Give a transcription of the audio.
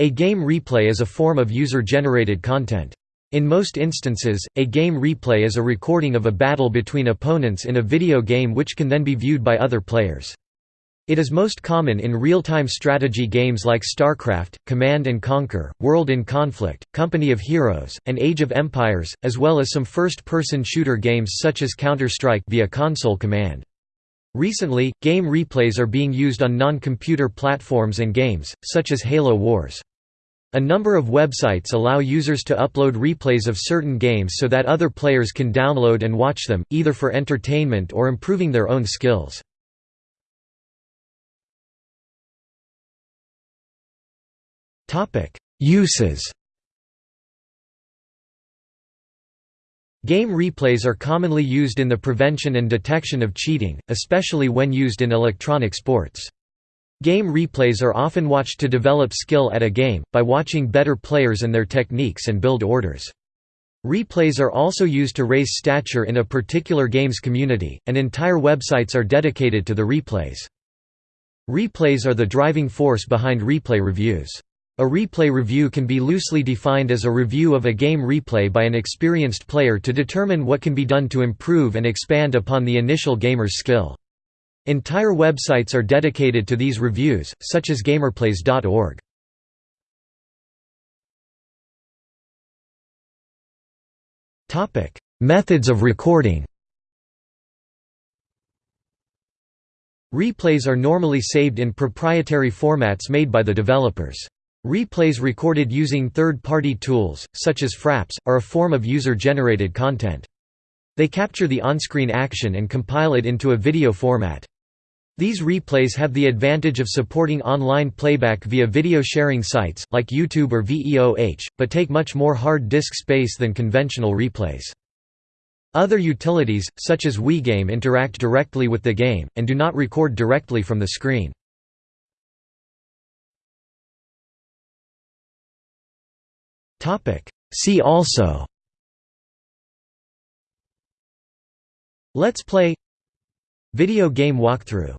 A game replay is a form of user-generated content. In most instances, a game replay is a recording of a battle between opponents in a video game which can then be viewed by other players. It is most common in real-time strategy games like StarCraft, Command & Conquer, World in Conflict, Company of Heroes, and Age of Empires, as well as some first-person shooter games such as Counter-Strike via console command. Recently, game replays are being used on non-computer platforms and games, such as Halo Wars. A number of websites allow users to upload replays of certain games so that other players can download and watch them, either for entertainment or improving their own skills. Uses Game replays are commonly used in the prevention and detection of cheating, especially when used in electronic sports. Game replays are often watched to develop skill at a game, by watching better players and their techniques and build orders. Replays are also used to raise stature in a particular game's community, and entire websites are dedicated to the replays. Replays are the driving force behind replay reviews. A replay review can be loosely defined as a review of a game replay by an experienced player to determine what can be done to improve and expand upon the initial gamer's skill. Entire websites are dedicated to these reviews, such as gamereplays.org. Methods of recording Replays are normally saved in proprietary formats made by the developers. Replays recorded using third-party tools, such as Fraps, are a form of user-generated content. They capture the on-screen action and compile it into a video format. These replays have the advantage of supporting online playback via video sharing sites, like YouTube or VEOH, but take much more hard disk space than conventional replays. Other utilities, such as WeGame interact directly with the game, and do not record directly from the screen. See also Let's Play Video game walkthrough